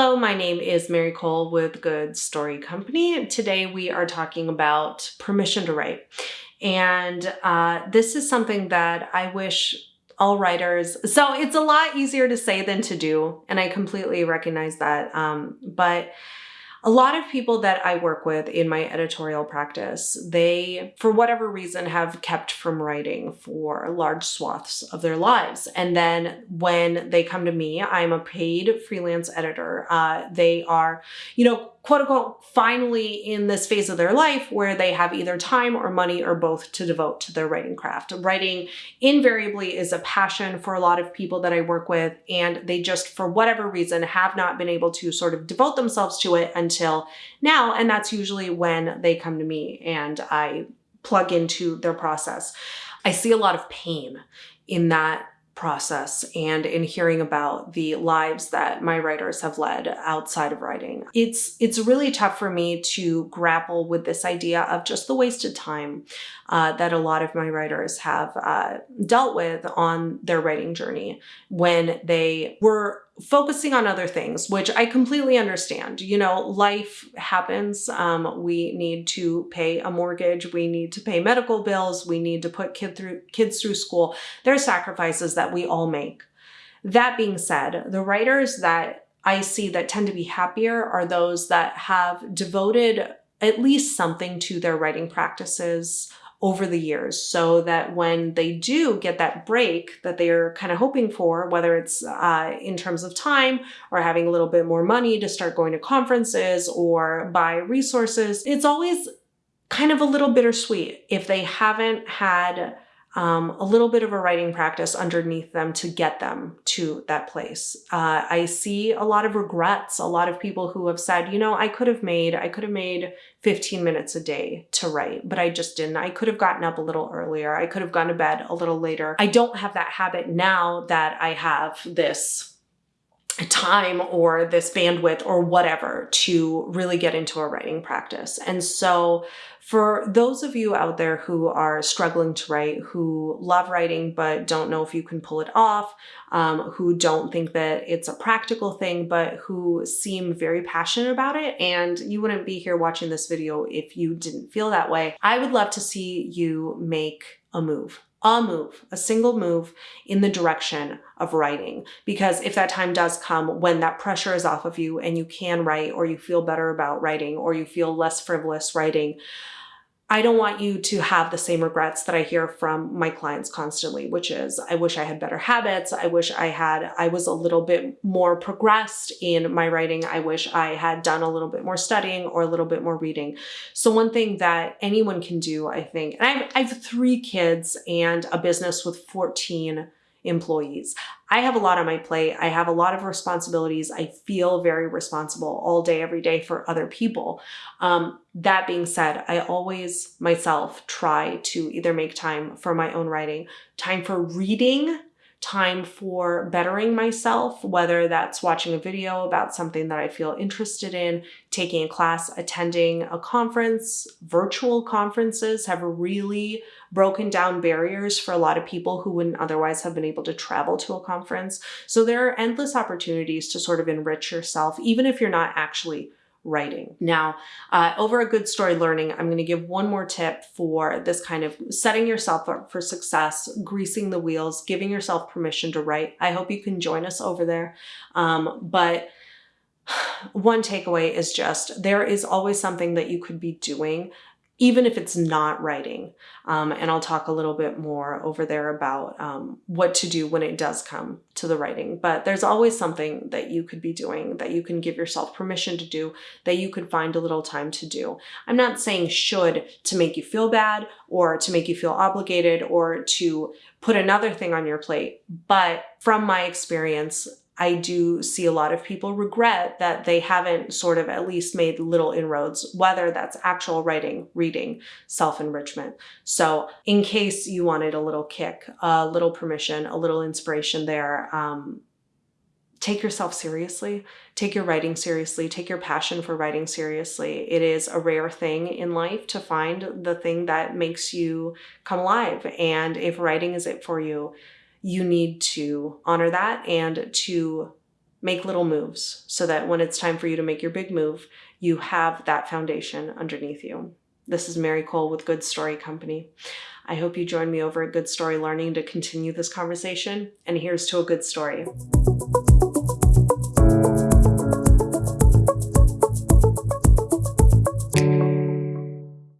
Hello, my name is Mary Kole with Good Story Company. Today we are talking about permission to write. And uh, this is something that I wish all writers, so it's a lot easier to say than to do. And I completely recognize that. Um, but a lot of people that I work with in my editorial practice, they, for whatever reason, have kept from writing for large swaths of their lives. And then when they come to me, I'm a paid freelance editor. Uh, they are, you know, quote unquote, finally in this phase of their life where they have either time or money or both to devote to their writing craft. Writing invariably is a passion for a lot of people that I work with, and they just, for whatever reason, have not been able to sort of devote themselves to it until now. And that's usually when they come to me and I plug into their process. I see a lot of pain in that process and in hearing about the lives that my writers have led outside of writing. It's it's really tough for me to grapple with this idea of just the wasted time uh, that a lot of my writers have uh, dealt with on their writing journey when they were focusing on other things, which I completely understand. You know, life happens. Um, we need to pay a mortgage. We need to pay medical bills. We need to put kid through, kids through school. There are sacrifices that we all make. That being said, the writers that I see that tend to be happier are those that have devoted at least something to their writing practices over the years so that when they do get that break that they're kind of hoping for, whether it's uh, in terms of time or having a little bit more money to start going to conferences or buy resources, it's always kind of a little bittersweet if they haven't had um, a little bit of a writing practice underneath them to get them to that place. Uh, I see a lot of regrets, a lot of people who have said, you know, I could have made, I could have made 15 minutes a day to write, but I just didn't. I could have gotten up a little earlier. I could have gone to bed a little later. I don't have that habit now that I have this time or this bandwidth or whatever to really get into a writing practice. And so for those of you out there who are struggling to write, who love writing but don't know if you can pull it off, um, who don't think that it's a practical thing, but who seem very passionate about it, and you wouldn't be here watching this video if you didn't feel that way, I would love to see you make a move a move, a single move in the direction of writing. Because if that time does come when that pressure is off of you and you can write or you feel better about writing or you feel less frivolous writing, I don't want you to have the same regrets that I hear from my clients constantly, which is, I wish I had better habits. I wish I had, I was a little bit more progressed in my writing. I wish I had done a little bit more studying or a little bit more reading. So one thing that anyone can do, I think, and I have, I have three kids and a business with 14 employees. I have a lot on my plate. I have a lot of responsibilities. I feel very responsible all day, every day for other people. Um, that being said, I always myself try to either make time for my own writing, time for reading, time for bettering myself, whether that's watching a video about something that I feel interested in, taking a class, attending a conference. Virtual conferences have really broken down barriers for a lot of people who wouldn't otherwise have been able to travel to a conference. So there are endless opportunities to sort of enrich yourself, even if you're not actually writing. Now, uh, over a good story learning, I'm going to give one more tip for this kind of setting yourself up for success, greasing the wheels, giving yourself permission to write. I hope you can join us over there. Um, but one takeaway is just there is always something that you could be doing even if it's not writing. Um, and I'll talk a little bit more over there about um, what to do when it does come to the writing. But there's always something that you could be doing, that you can give yourself permission to do, that you could find a little time to do. I'm not saying should to make you feel bad or to make you feel obligated or to put another thing on your plate. But from my experience, I do see a lot of people regret that they haven't sort of at least made little inroads, whether that's actual writing, reading, self-enrichment. So in case you wanted a little kick, a little permission, a little inspiration there, um, take yourself seriously, take your writing seriously, take your passion for writing seriously. It is a rare thing in life to find the thing that makes you come alive. And if writing is it for you, you need to honor that and to make little moves so that when it's time for you to make your big move, you have that foundation underneath you. This is Mary Kole with Good Story Company. I hope you join me over at Good Story Learning to continue this conversation. And here's to a good story.